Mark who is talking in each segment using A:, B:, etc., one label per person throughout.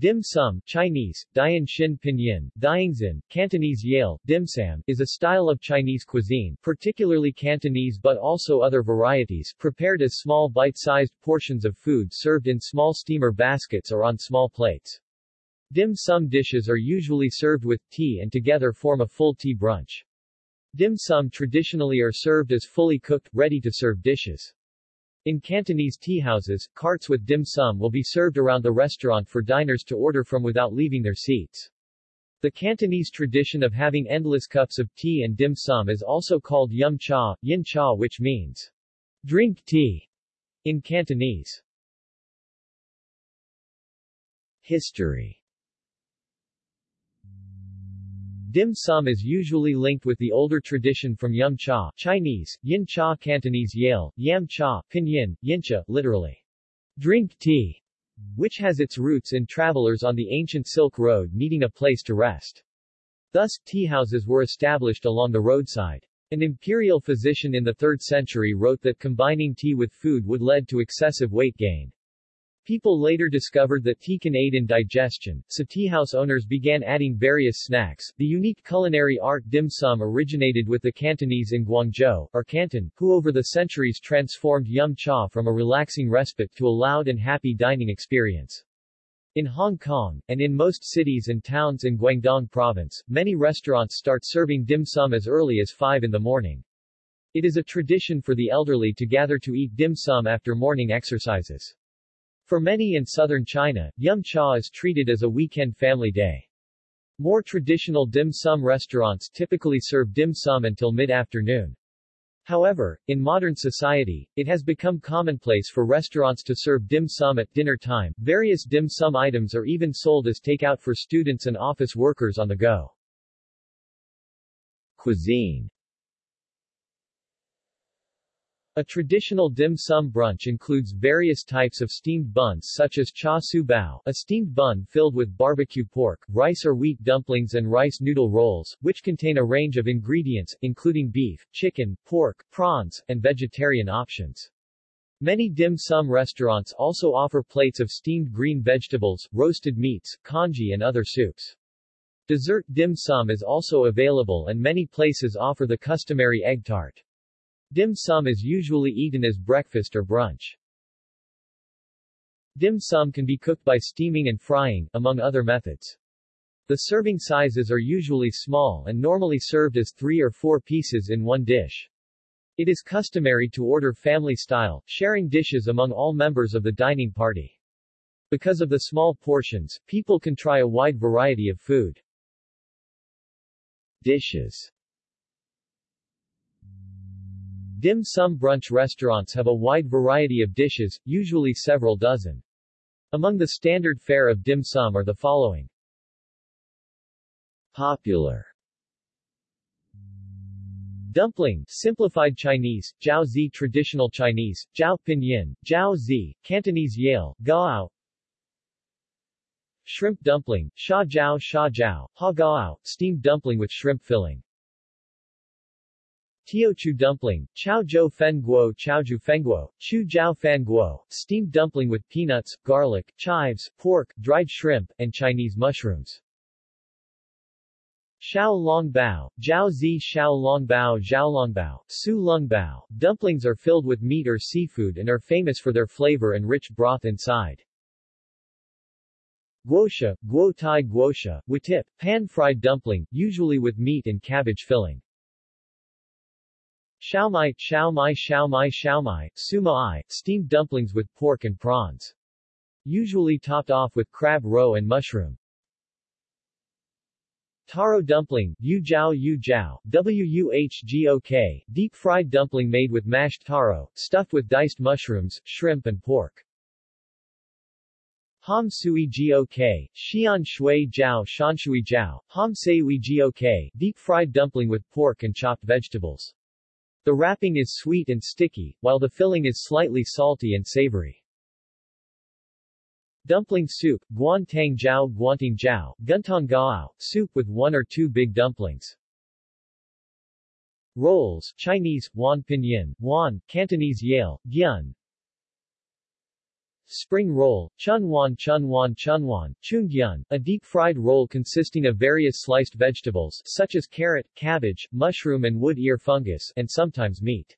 A: Dim sum Chinese, Dian Xin Pinyin, Diangzin, Cantonese Yale, dim sum, is a style of Chinese cuisine, particularly Cantonese but also other varieties, prepared as small bite-sized portions of food served in small steamer baskets or on small plates. Dim sum dishes are usually served with tea and together form a full tea brunch. Dim sum traditionally are served as fully cooked, ready-to-serve dishes. In Cantonese teahouses, carts with dim sum will be served around the restaurant for diners to order from without leaving their seats. The Cantonese tradition of having endless cups of tea and dim sum is also called yum cha, yin cha which means drink tea in Cantonese. History Dim sum is usually linked with the older tradition from Yum Cha Chinese, Yin Cha Cantonese Yale, Yam Cha, Pinyin, Yincha, literally, drink tea, which has its roots in travelers on the ancient Silk Road needing a place to rest. Thus, tea houses were established along the roadside. An imperial physician in the 3rd century wrote that combining tea with food would lead to excessive weight gain. People later discovered that tea can aid in digestion, so teahouse owners began adding various snacks. The unique culinary art dim sum originated with the Cantonese in Guangzhou, or Canton, who over the centuries transformed yum cha from a relaxing respite to a loud and happy dining experience. In Hong Kong, and in most cities and towns in Guangdong province, many restaurants start serving dim sum as early as 5 in the morning. It is a tradition for the elderly to gather to eat dim sum after morning exercises. For many in southern China, Yum Cha is treated as a weekend family day. More traditional dim sum restaurants typically serve dim sum until mid-afternoon. However, in modern society, it has become commonplace for restaurants to serve dim sum at dinner time. Various dim sum items are even sold as takeout for students and office workers on the go. Cuisine a traditional dim sum brunch includes various types of steamed buns such as char siu bao, a steamed bun filled with barbecue pork, rice or wheat dumplings and rice noodle rolls, which contain a range of ingredients, including beef, chicken, pork, prawns, and vegetarian options. Many dim sum restaurants also offer plates of steamed green vegetables, roasted meats, congee and other soups. Dessert dim sum is also available and many places offer the customary egg tart. Dim sum is usually eaten as breakfast or brunch. Dim sum can be cooked by steaming and frying, among other methods. The serving sizes are usually small and normally served as three or four pieces in one dish. It is customary to order family-style, sharing dishes among all members of the dining party. Because of the small portions, people can try a wide variety of food. Dishes Dim sum brunch restaurants have a wide variety of dishes, usually several dozen. Among the standard fare of dim sum are the following. Popular Dumpling, simplified Chinese, Jiao Zi traditional Chinese, Jiao Pinyin, Jiao Zi, Cantonese Yale, Gao. Shrimp dumpling, Sha Jiao Sha Jiao, Ha Gaoao, steamed dumpling with shrimp filling. Teochew dumpling, Chao Zhou Fen Guo Chaoju Fenguo, Chu Jiao Fan Guo, steamed dumpling with peanuts, garlic, chives, pork, dried shrimp, and Chinese mushrooms. Xiao Long Bao, Jiao Zi Xiao Long Bao Zhao Long Bao, Su Lung Bao. Dumplings are filled with meat or seafood and are famous for their flavor and rich broth inside. Guosha, Guo Tai Guosha, Watip, pan-fried dumpling, usually with meat and cabbage filling. Xiaomai, xiaomai xiaomai xiaomai, sumai, steamed dumplings with pork and prawns. Usually topped off with crab roe and mushroom. Taro dumpling, yu jiao yu jiao, wuhgok, deep-fried dumpling made with mashed taro, stuffed with diced mushrooms, shrimp and pork. Ham sui gok, xian shui jiao shanshui jiao, ham seui gok, deep-fried dumpling with pork and chopped vegetables. The wrapping is sweet and sticky, while the filling is slightly salty and savory. Dumpling soup, guan tang jiao guanting jiao, guntong gao, soup with one or two big dumplings. Rolls, Chinese, wan pinyin, wan, Cantonese yale, gyun. Spring roll, chunwan chunwan chunwan, chungyun, a deep-fried roll consisting of various sliced vegetables, such as carrot, cabbage, mushroom and wood ear fungus, and sometimes meat.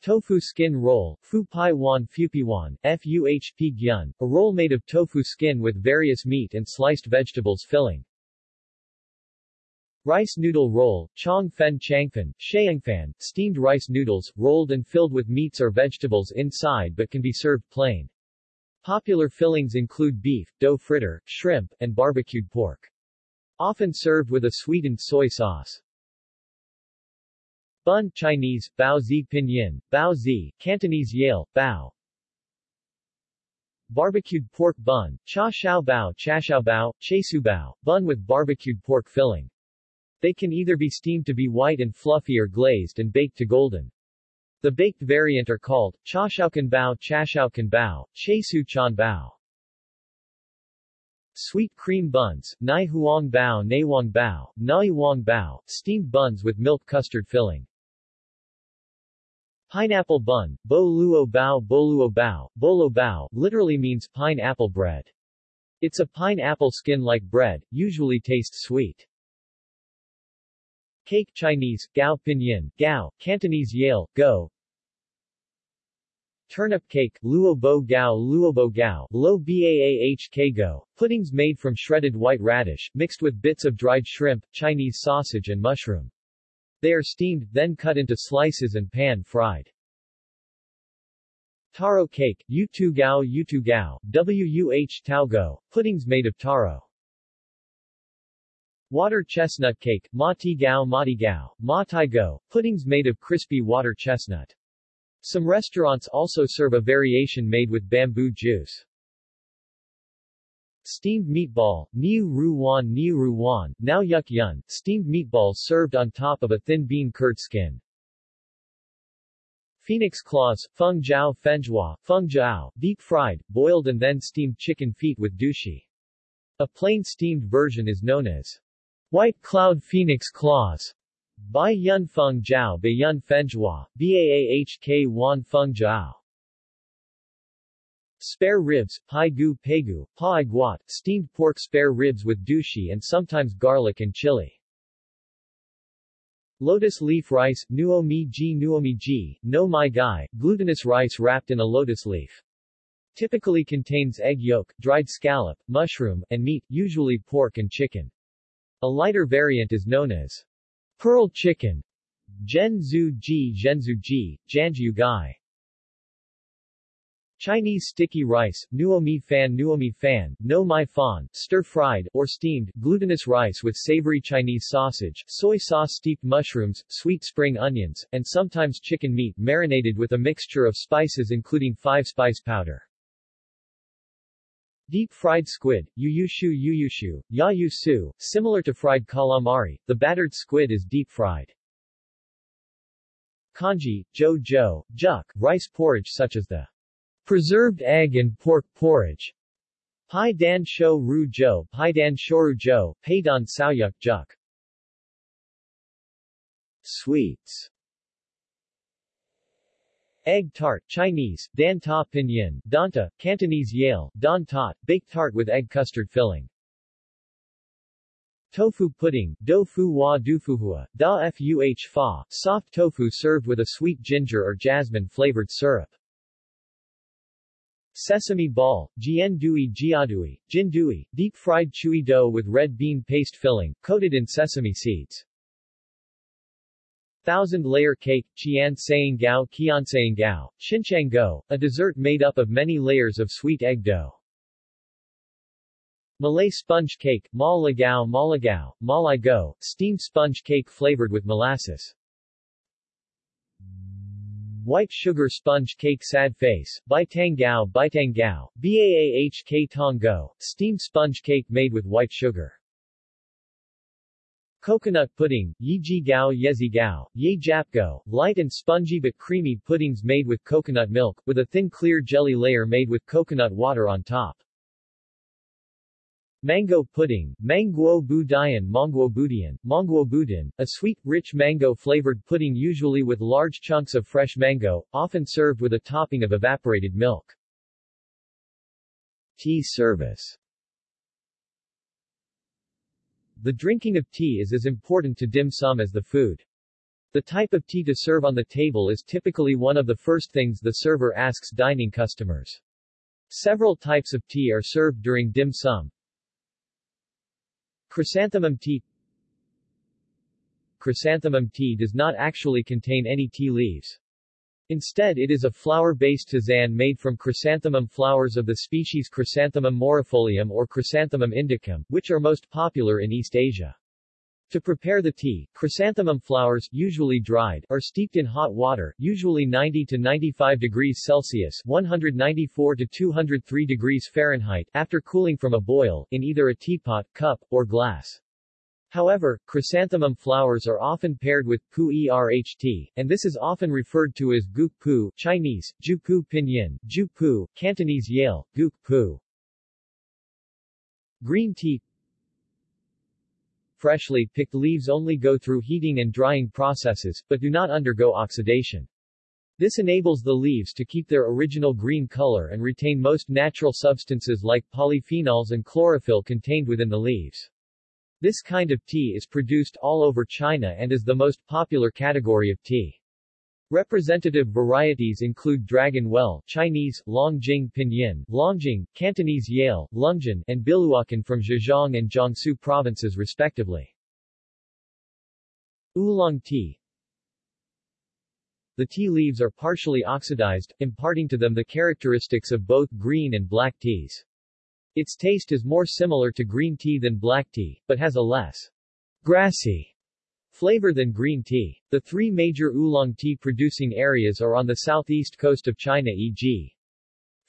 A: Tofu skin roll, fu pai wan fupiwan, fuhp gyun, a roll made of tofu skin with various meat and sliced vegetables filling. Rice noodle roll, chong fen changfen, shayangfan, steamed rice noodles, rolled and filled with meats or vegetables inside but can be served plain. Popular fillings include beef, dough fritter, shrimp, and barbecued pork. Often served with a sweetened soy sauce. Bun Chinese, Bao Zi Pinyin, Bao Zi, Cantonese Yale, Bao. Barbecued pork bun, Cha Shao Bao Cha Shao Bao, Chesu Bao, bun with barbecued pork filling. They can either be steamed to be white and fluffy or glazed and baked to golden. The baked variant are called, Cha Shaokan Bao Cha Shaokan Bao, Chesu Chan Bao. Sweet cream buns, Nai Huang Bao Nai Wang Bao, Nai Wang Bao, steamed buns with milk custard filling. Pineapple bun, bo luo bao boluo bao, bolo bao, literally means pineapple bread. It's a pineapple skin-like bread, usually tastes sweet. Cake Chinese, Gao Pinyin, Gao, Cantonese Yale, Go. Turnip cake, Luo Bo Gao Luo Bo Gao, Lo Baah Go, puddings made from shredded white radish, mixed with bits of dried shrimp, Chinese sausage and mushroom. They are steamed, then cut into slices and pan-fried. Taro cake, Yutu Gao Yutu Gao, Wuh Tao Go, puddings made of taro. Water chestnut cake, Ma Ti Gao Ma Ti Gao, Go, puddings made of crispy water chestnut. Some restaurants also serve a variation made with bamboo juice. Steamed meatball, Niu Ru Wan Niu Ru Wan, Now Yuk Yun, steamed meatballs served on top of a thin bean curd skin. Phoenix claws, Feng Jiao Fenjua, Feng Jiao, deep fried, boiled and then steamed chicken feet with douchi. A plain steamed version is known as White Cloud Phoenix Claws. Bai Yun Feng Jiao Bai Yun Fenjua, Baahk Wan Feng Jiao. Spare ribs, pai gu pegu, pa guat, steamed pork spare ribs with douchi and sometimes garlic and chili. Lotus leaf rice, nuo mi ji nuo mi ji, no mai gai, glutinous rice wrapped in a lotus leaf. Typically contains egg yolk, dried scallop, mushroom, and meat, usually pork and chicken. A lighter variant is known as pearl chicken, Zhenzu ji Zhenzu ji, Janju gai. Chinese sticky rice, nuomi fan nuomi fan, no mai fan, stir-fried, or steamed, glutinous rice with savory Chinese sausage, soy sauce steeped mushrooms, sweet spring onions, and sometimes chicken meat marinated with a mixture of spices including 5-spice powder. Deep-fried squid, yuyushu yuyushu, yayusu, similar to fried calamari, the battered squid is deep-fried. Congee, jo jo, juk, rice porridge such as the Preserved egg and pork porridge. Pai dan shou ru jo, pai dan shoru jo, pai paidan saoyuk juk. Sweets Egg tart, Chinese, dan ta pinyin, danta, Cantonese Yale, don tot, baked tart with egg custard filling. Tofu pudding, do fu wa du fuhua, da fuh fa, soft tofu served with a sweet ginger or jasmine flavored syrup. Sesame ball, jian dui jiadui, jindui, deep-fried chewy dough with red bean paste filling, coated in sesame seeds. Thousand-layer cake, qian saying gao qian saying gao, xinchang go, a dessert made up of many layers of sweet egg dough. Malay sponge cake, ma lagao malagao, malai go, steamed sponge cake flavored with molasses. White sugar sponge cake sad face, baitang gao baitang gao, baah tong go, steamed sponge cake made with white sugar. Coconut pudding, Yiji Gao Yezi Gao, Ye Jap Go, light and spongy but creamy puddings made with coconut milk, with a thin clear jelly layer made with coconut water on top. Mango pudding, Manguo Budayan Mongguo Budian, Mongguo Budin, a sweet, rich mango-flavored pudding usually with large chunks of fresh mango, often served with a topping of evaporated milk. Tea service The drinking of tea is as important to dim sum as the food. The type of tea to serve on the table is typically one of the first things the server asks dining customers. Several types of tea are served during dim sum, Chrysanthemum tea Chrysanthemum tea does not actually contain any tea leaves. Instead it is a flower-based tisane made from chrysanthemum flowers of the species Chrysanthemum morifolium or Chrysanthemum indicum, which are most popular in East Asia. To prepare the tea, chrysanthemum flowers, usually dried, are steeped in hot water, usually 90 to 95 degrees Celsius 194 to 203 degrees Fahrenheit, after cooling from a boil, in either a teapot, cup, or glass. However, chrysanthemum flowers are often paired with pu erht, and this is often referred to as guk pu, Chinese, ju pu pinyin, ju pu, Cantonese yale, guk pu. Green tea freshly picked leaves only go through heating and drying processes, but do not undergo oxidation. This enables the leaves to keep their original green color and retain most natural substances like polyphenols and chlorophyll contained within the leaves. This kind of tea is produced all over China and is the most popular category of tea. Representative varieties include Dragon Well Chinese, Longjing Pinyin, Longjing, Cantonese Yale, Lungjin, and Biluakan from Zhejiang and Jiangsu provinces respectively. Oolong tea The tea leaves are partially oxidized, imparting to them the characteristics of both green and black teas. Its taste is more similar to green tea than black tea, but has a less grassy Flavor than green tea. The three major oolong tea producing areas are on the southeast coast of China e.g.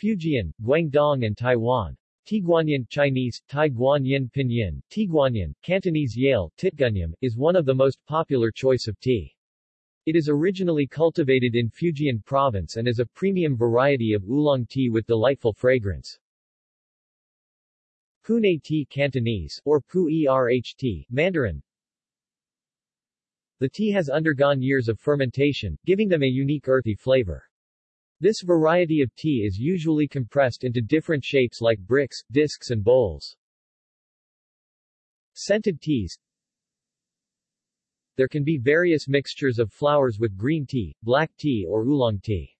A: Fujian, Guangdong and Taiwan. Tieguanyin Chinese, Tai Guanyin Pinyin, Tiguanyin, Cantonese Yale, Titgunyam, is one of the most popular choice of tea. It is originally cultivated in Fujian province and is a premium variety of oolong tea with delightful fragrance. Pune tea Cantonese, or Pu Erht, Mandarin, the tea has undergone years of fermentation, giving them a unique earthy flavor. This variety of tea is usually compressed into different shapes like bricks, discs and bowls. Scented teas There can be various mixtures of flowers with green tea, black tea or oolong tea.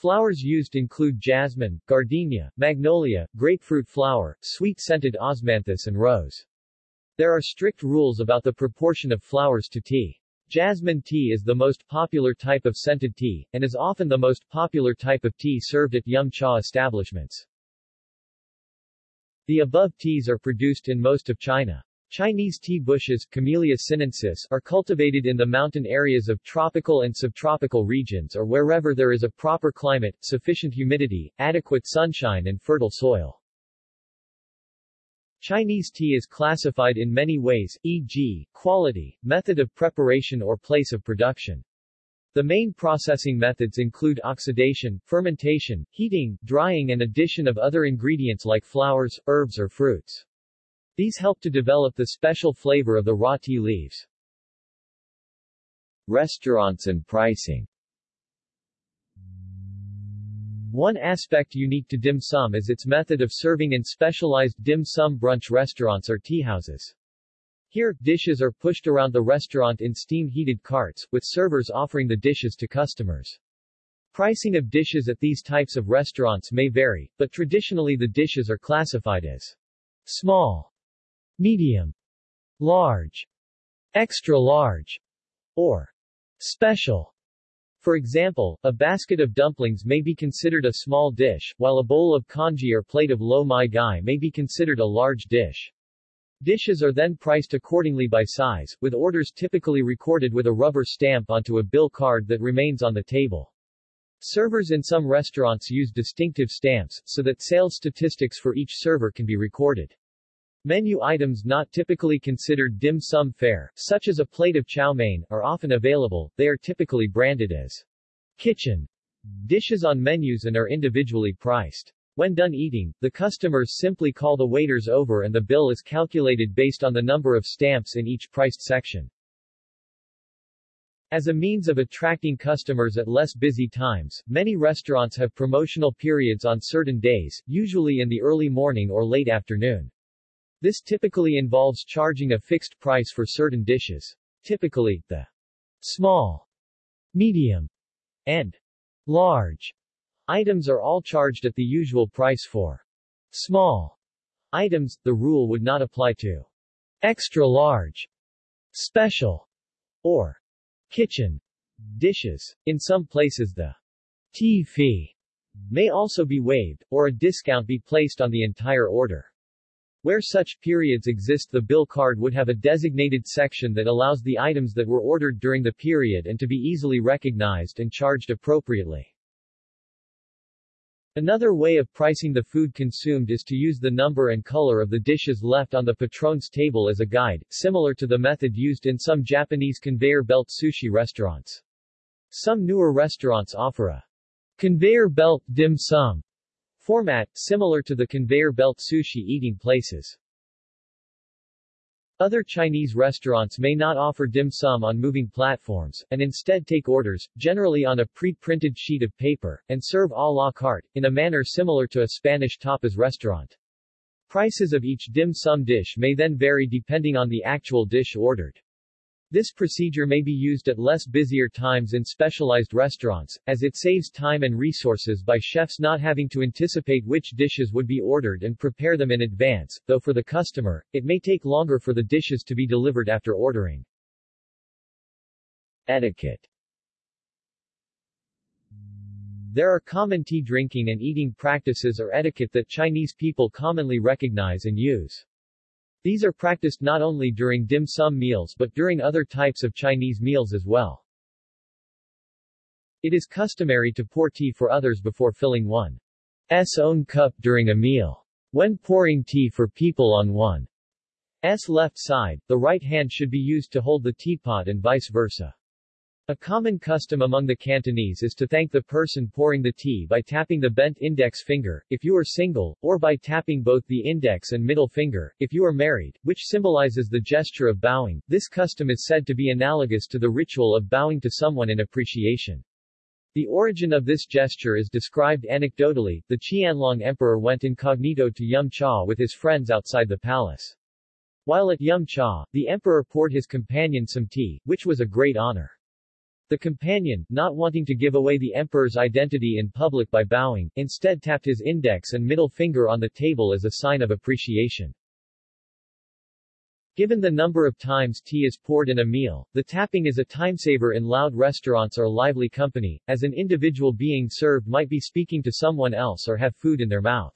A: Flowers used include jasmine, gardenia, magnolia, grapefruit flower, sweet-scented osmanthus and rose. There are strict rules about the proportion of flowers to tea. Jasmine tea is the most popular type of scented tea, and is often the most popular type of tea served at yum cha establishments. The above teas are produced in most of China. Chinese tea bushes Camellia sinensis are cultivated in the mountain areas of tropical and subtropical regions or wherever there is a proper climate, sufficient humidity, adequate sunshine and fertile soil. Chinese tea is classified in many ways, e.g., quality, method of preparation or place of production. The main processing methods include oxidation, fermentation, heating, drying and addition of other ingredients like flowers, herbs or fruits. These help to develop the special flavor of the raw tea leaves. Restaurants and pricing one aspect unique to dim sum is its method of serving in specialized dim sum brunch restaurants or teahouses. Here, dishes are pushed around the restaurant in steam-heated carts, with servers offering the dishes to customers. Pricing of dishes at these types of restaurants may vary, but traditionally the dishes are classified as small, medium, large, extra large, or special. For example, a basket of dumplings may be considered a small dish, while a bowl of congee or plate of lo mai gai may be considered a large dish. Dishes are then priced accordingly by size, with orders typically recorded with a rubber stamp onto a bill card that remains on the table. Servers in some restaurants use distinctive stamps, so that sales statistics for each server can be recorded. Menu items not typically considered dim sum fare, such as a plate of chow mein, are often available, they are typically branded as kitchen dishes on menus and are individually priced. When done eating, the customers simply call the waiters over and the bill is calculated based on the number of stamps in each priced section. As a means of attracting customers at less busy times, many restaurants have promotional periods on certain days, usually in the early morning or late afternoon. This typically involves charging a fixed price for certain dishes. Typically, the small, medium, and large items are all charged at the usual price for small items. The rule would not apply to extra large, special, or kitchen dishes. In some places the tea fee may also be waived, or a discount be placed on the entire order. Where such periods exist the bill card would have a designated section that allows the items that were ordered during the period and to be easily recognized and charged appropriately. Another way of pricing the food consumed is to use the number and color of the dishes left on the patron's table as a guide, similar to the method used in some Japanese conveyor belt sushi restaurants. Some newer restaurants offer a conveyor belt dim sum format, similar to the conveyor belt sushi eating places. Other Chinese restaurants may not offer dim sum on moving platforms, and instead take orders, generally on a pre-printed sheet of paper, and serve à la carte, in a manner similar to a Spanish tapas restaurant. Prices of each dim sum dish may then vary depending on the actual dish ordered. This procedure may be used at less busier times in specialized restaurants, as it saves time and resources by chefs not having to anticipate which dishes would be ordered and prepare them in advance, though for the customer, it may take longer for the dishes to be delivered after ordering. Etiquette There are common tea drinking and eating practices or etiquette that Chinese people commonly recognize and use. These are practiced not only during dim sum meals but during other types of Chinese meals as well. It is customary to pour tea for others before filling one's own cup during a meal. When pouring tea for people on one's left side, the right hand should be used to hold the teapot and vice versa. A common custom among the Cantonese is to thank the person pouring the tea by tapping the bent index finger, if you are single, or by tapping both the index and middle finger, if you are married, which symbolizes the gesture of bowing. This custom is said to be analogous to the ritual of bowing to someone in appreciation. The origin of this gesture is described anecdotally. The Qianlong emperor went incognito to Yum Cha with his friends outside the palace. While at Yum Cha, the emperor poured his companion some tea, which was a great honor. The companion, not wanting to give away the emperor's identity in public by bowing, instead tapped his index and middle finger on the table as a sign of appreciation. Given the number of times tea is poured in a meal, the tapping is a timesaver in loud restaurants or lively company, as an individual being served might be speaking to someone else or have food in their mouth.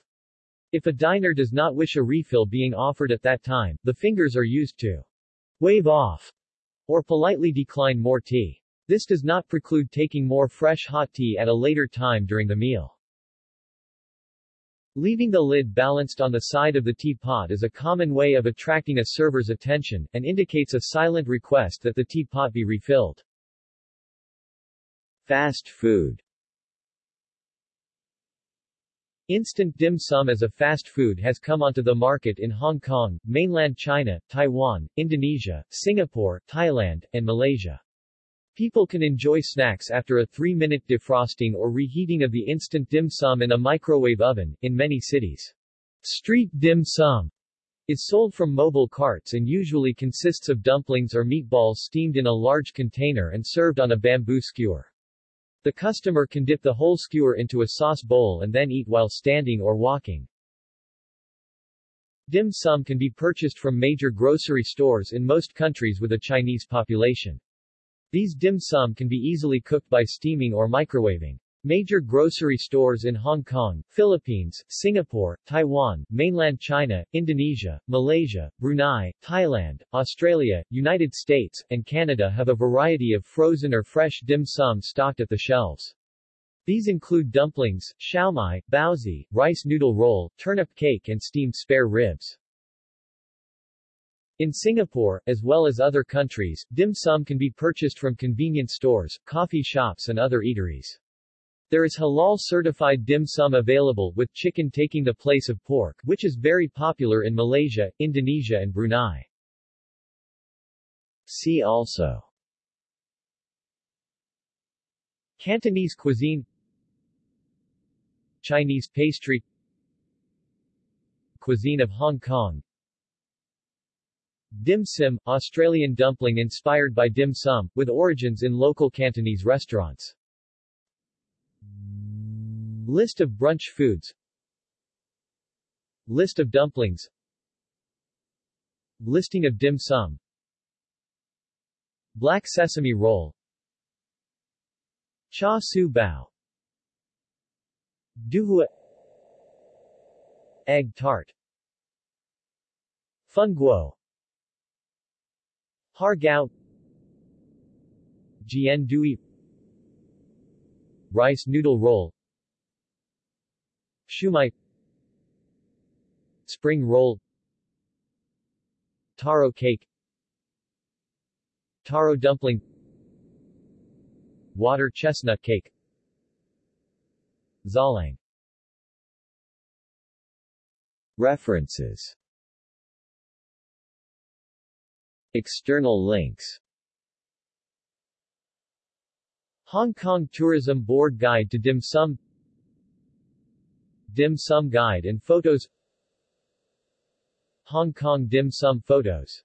A: If a diner does not wish a refill being offered at that time, the fingers are used to wave off or politely decline more tea. This does not preclude taking more fresh hot tea at a later time during the meal. Leaving the lid balanced on the side of the teapot is a common way of attracting a server's attention, and indicates a silent request that the teapot be refilled. Fast food Instant dim sum as a fast food has come onto the market in Hong Kong, mainland China, Taiwan, Indonesia, Singapore, Thailand, and Malaysia. People can enjoy snacks after a three-minute defrosting or reheating of the instant dim sum in a microwave oven, in many cities. Street dim sum is sold from mobile carts and usually consists of dumplings or meatballs steamed in a large container and served on a bamboo skewer. The customer can dip the whole skewer into a sauce bowl and then eat while standing or walking. Dim sum can be purchased from major grocery stores in most countries with a Chinese population. These dim sum can be easily cooked by steaming or microwaving. Major grocery stores in Hong Kong, Philippines, Singapore, Taiwan, mainland China, Indonesia, Malaysia, Brunei, Thailand, Australia, United States, and Canada have a variety of frozen or fresh dim sum stocked at the shelves. These include dumplings, siomai, baozi, rice noodle roll, turnip cake and steamed spare ribs. In Singapore, as well as other countries, dim sum can be purchased from convenience stores, coffee shops and other eateries. There is halal-certified dim sum available, with chicken taking the place of pork, which is very popular in Malaysia, Indonesia and Brunei. See also Cantonese cuisine Chinese pastry Cuisine of Hong Kong Dim Sim, Australian dumpling inspired by dim sum, with origins in local Cantonese restaurants. List of brunch foods. List of dumplings. Listing of dim sum. Black sesame roll. Char Siu Bao. Douhua. Egg tart. Fun Guo Har Gao Jian Dui Rice noodle roll Shumai Spring roll Taro cake Taro dumpling Water chestnut cake Zalang. References External links. Hong Kong Tourism Board Guide to Dim Sum. Dim Sum Guide and Photos. Hong Kong Dim Sum Photos